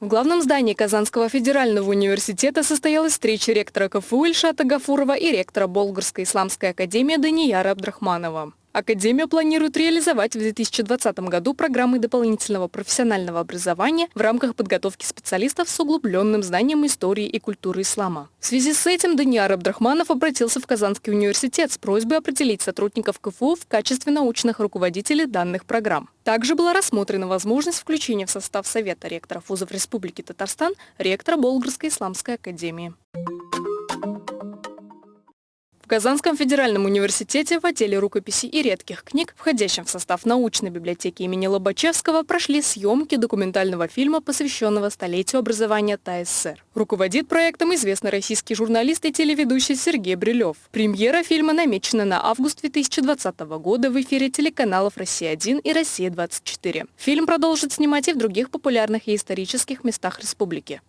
В главном здании Казанского федерального университета состоялась встреча ректора КФУ Ильшата Гафурова и ректора Болгарской исламской академии Данияра Абдрахманова. Академия планирует реализовать в 2020 году программы дополнительного профессионального образования в рамках подготовки специалистов с углубленным знанием истории и культуры ислама. В связи с этим Даниар Абдрахманов обратился в Казанский университет с просьбой определить сотрудников КФУ в качестве научных руководителей данных программ. Также была рассмотрена возможность включения в состав Совета ректоров вузов Республики Татарстан ректора Болгарской исламской академии. Казанском федеральном университете в отделе рукописи и редких книг, входящем в состав научной библиотеки имени Лобачевского, прошли съемки документального фильма, посвященного столетию образования ТАССР. Руководит проектом известный российский журналист и телеведущий Сергей Брилев. Премьера фильма намечена на август 2020 года в эфире телеканалов «Россия-1» и «Россия-24». Фильм продолжит снимать и в других популярных и исторических местах республики.